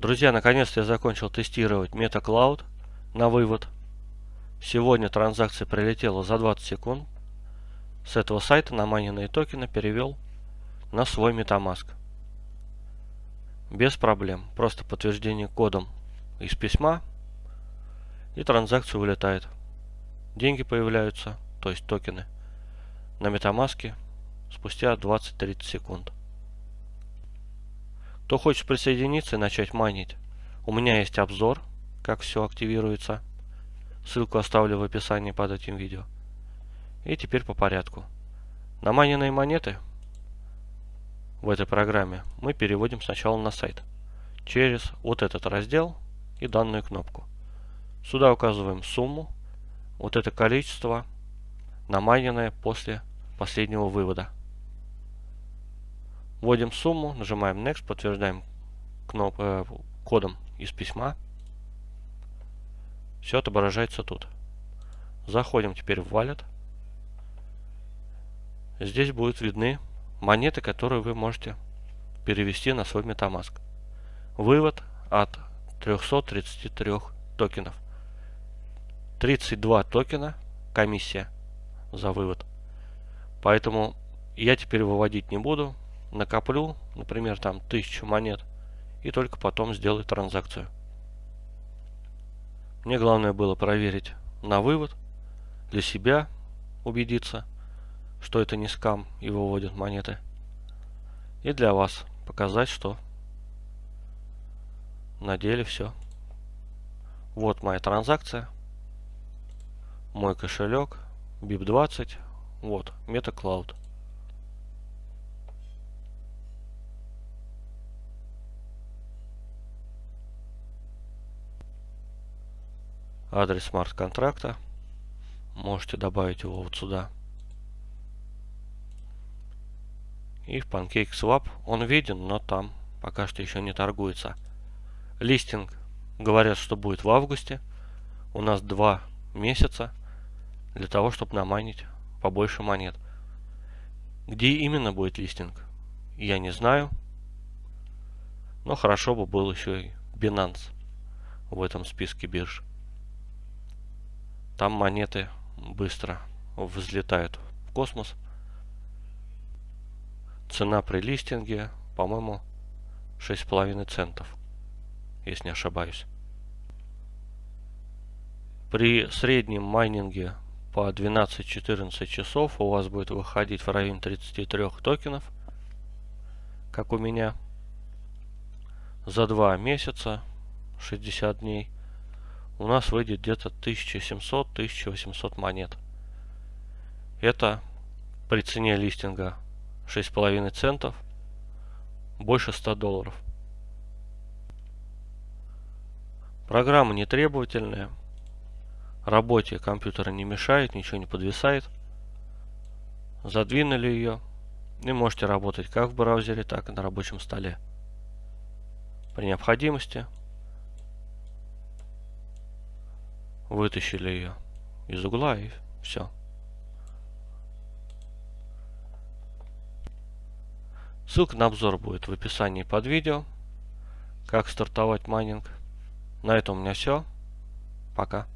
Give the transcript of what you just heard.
Друзья, наконец-то я закончил тестировать MetaCloud на вывод. Сегодня транзакция прилетела за 20 секунд. С этого сайта на майненные токены перевел на свой MetaMask. Без проблем. Просто подтверждение кодом из письма и транзакция вылетает. Деньги появляются, то есть токены, на MetaMask спустя 20-30 секунд. Кто хочет присоединиться и начать майнить, у меня есть обзор, как все активируется. Ссылку оставлю в описании под этим видео. И теперь по порядку. На майненные монеты в этой программе мы переводим сначала на сайт. Через вот этот раздел и данную кнопку. Сюда указываем сумму. Вот это количество намайненное после последнего вывода. Вводим сумму, нажимаем Next, подтверждаем кноп э, кодом из письма. Все отображается тут. Заходим теперь в Wallet. Здесь будут видны монеты, которые вы можете перевести на свой MetaMask. Вывод от 333 токенов. 32 токена комиссия за вывод. Поэтому я теперь выводить не буду накоплю, например, там 1000 монет, и только потом сделаю транзакцию. Мне главное было проверить на вывод, для себя убедиться, что это не скам и выводят монеты. И для вас показать, что на деле все. Вот моя транзакция, мой кошелек, BIP20, вот, MetaCloud. Адрес смарт-контракта. Можете добавить его вот сюда. И в PancakeSwap он виден, но там пока что еще не торгуется. Листинг говорят, что будет в августе. У нас два месяца для того, чтобы намайнить побольше монет. Где именно будет листинг, я не знаю. Но хорошо бы был еще и Binance в этом списке бирж. Там монеты быстро взлетают в космос. Цена при листинге, по-моему, 6,5 центов, если не ошибаюсь. При среднем майнинге по 12-14 часов у вас будет выходить в районе 33 токенов, как у меня. За 2 месяца, 60 дней, у нас выйдет где-то 1700-1800 монет. Это при цене листинга 6,5 центов, больше 100 долларов. Программа не требовательная, работе компьютера не мешает, ничего не подвисает. Задвинули ее и можете работать как в браузере, так и на рабочем столе. При необходимости Вытащили ее из угла и все. Ссылка на обзор будет в описании под видео. Как стартовать майнинг. На этом у меня все. Пока.